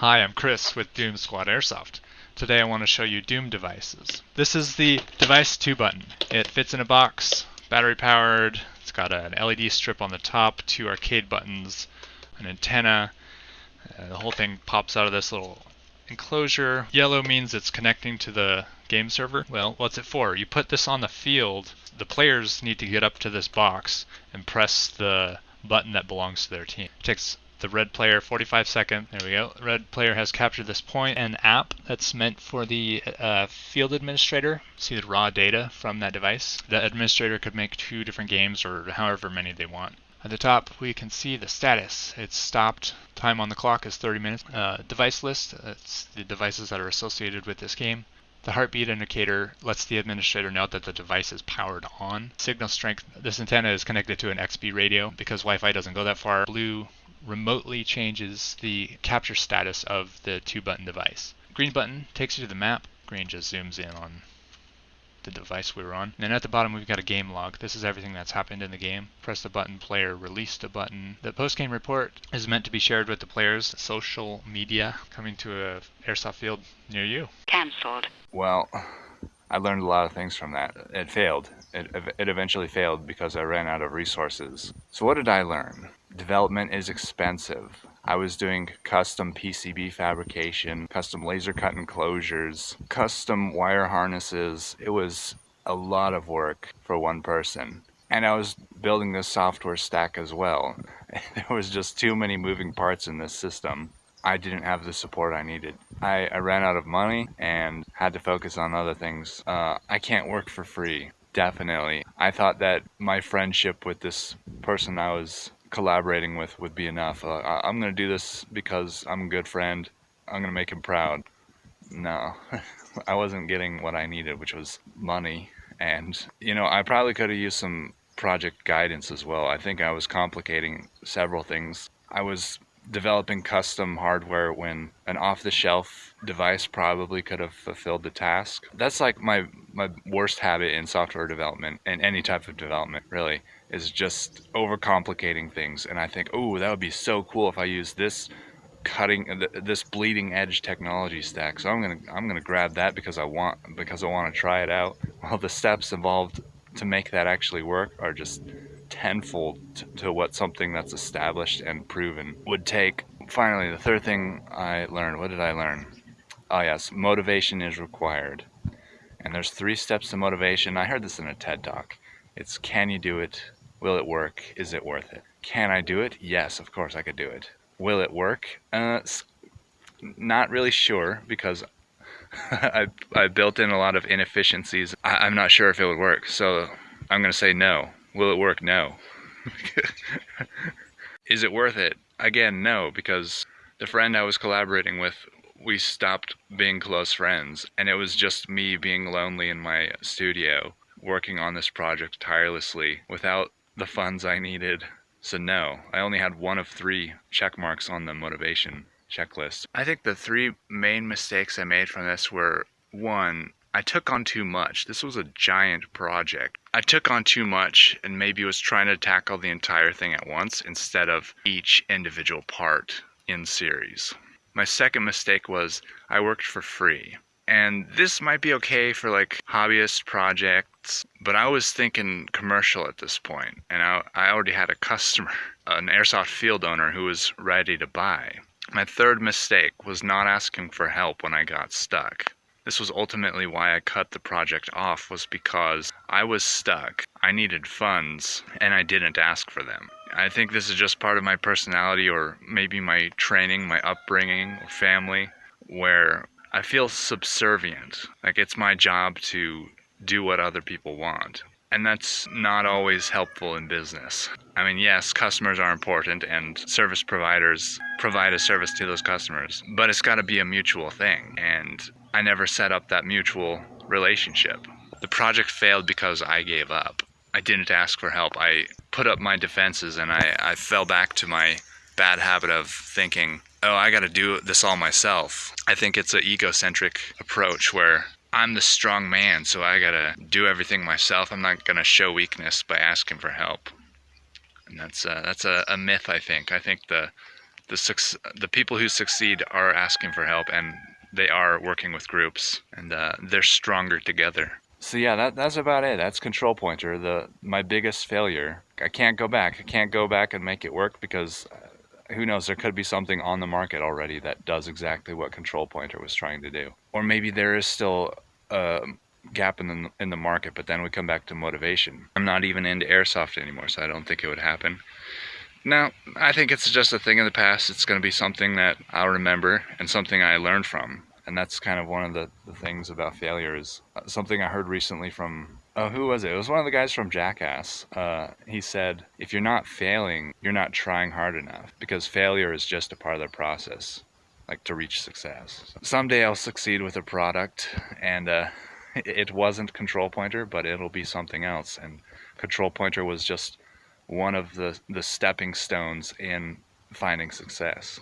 Hi, I'm Chris with Doom Squad Airsoft. Today I want to show you Doom devices. This is the device 2 button. It fits in a box, battery powered, it's got an LED strip on the top, two arcade buttons, an antenna. Uh, the whole thing pops out of this little enclosure. Yellow means it's connecting to the game server. Well, what's it for? You put this on the field, the players need to get up to this box and press the button that belongs to their team. It takes the red player 45 second there we go. Red player has captured this point an app that's meant for the uh, field administrator see the raw data from that device. The administrator could make two different games or however many they want. At the top we can see the status. It's stopped. Time on the clock is 30 minutes. Uh, device list it's the devices that are associated with this game. The heartbeat indicator lets the administrator know that the device is powered on. Signal strength, this antenna is connected to an XBee radio because Wi-Fi doesn't go that far. Blue remotely changes the capture status of the two button device. Green button takes you to the map. Green just zooms in on the device we were on. And then at the bottom we've got a game log. This is everything that's happened in the game. Press the button, player released a button. The post-game report is meant to be shared with the players. Social media coming to a airsoft field near you. Cancelled. Well, I learned a lot of things from that. It failed. It, it eventually failed because I ran out of resources. So what did I learn? Development is expensive. I was doing custom PCB fabrication, custom laser cut enclosures, custom wire harnesses. It was a lot of work for one person. And I was building this software stack as well. There was just too many moving parts in this system. I didn't have the support I needed. I, I ran out of money and had to focus on other things. Uh, I can't work for free, definitely. I thought that my friendship with this person I was collaborating with would be enough. Uh, I'm going to do this because I'm a good friend. I'm going to make him proud. No, I wasn't getting what I needed, which was money. And, you know, I probably could have used some project guidance as well. I think I was complicating several things. I was developing custom hardware when an off-the-shelf device probably could have fulfilled the task. That's like my my worst habit in software development and any type of development really is just overcomplicating things. And I think oh that would be so cool if I use this cutting this bleeding edge technology stack. So I'm gonna I'm gonna grab that because I want because I want to try it out. Well the steps involved to make that actually work are just tenfold to what something that's established and proven would take. Finally, the third thing I learned, what did I learn? Oh yes, motivation is required. And there's three steps to motivation. I heard this in a TED Talk. It's can you do it? Will it work? Is it worth it? Can I do it? Yes, of course I could do it. Will it work? Uh, not really sure because I, I built in a lot of inefficiencies. I, I'm not sure if it would work, so I'm going to say no. Will it work? No. Is it worth it? Again, no, because the friend I was collaborating with, we stopped being close friends, and it was just me being lonely in my studio, working on this project tirelessly without the funds I needed. So no, I only had one of three check marks on the motivation checklist. I think the three main mistakes I made from this were one, I took on too much. This was a giant project. I took on too much and maybe was trying to tackle the entire thing at once instead of each individual part in series. My second mistake was I worked for free. And this might be okay for like hobbyist projects, but I was thinking commercial at this point, and I, I already had a customer, an airsoft field owner who was ready to buy. My third mistake was not asking for help when I got stuck. This was ultimately why I cut the project off was because I was stuck. I needed funds and I didn't ask for them. I think this is just part of my personality or maybe my training, my upbringing, or family where I feel subservient. Like it's my job to do what other people want. And that's not always helpful in business. I mean, yes, customers are important and service providers provide a service to those customers, but it's got to be a mutual thing. And I never set up that mutual relationship. The project failed because I gave up. I didn't ask for help. I put up my defenses and I, I fell back to my bad habit of thinking, oh, I got to do this all myself. I think it's an egocentric approach where I'm the strong man, so I got to do everything myself. I'm not going to show weakness by asking for help. And that's, uh, that's a, a myth, I think. I think the the the people who succeed are asking for help and they are working with groups and uh, they're stronger together. So yeah, that that's about it. That's control pointer. The my biggest failure. I can't go back. I can't go back and make it work because uh, who knows? There could be something on the market already that does exactly what control pointer was trying to do, or maybe there is still a gap in the in the market. But then we come back to motivation. I'm not even into airsoft anymore, so I don't think it would happen. Now, I think it's just a thing in the past. It's going to be something that I'll remember and something I learned from and that's kind of one of the, the things about failure is uh, something I heard recently from uh, who was it? It was one of the guys from Jackass. Uh, he said, if you're not failing, you're not trying hard enough because failure is just a part of the process, like to reach success. Someday I'll succeed with a product, and uh, it wasn't Control Pointer, but it'll be something else. And Control Pointer was just one of the, the stepping stones in finding success.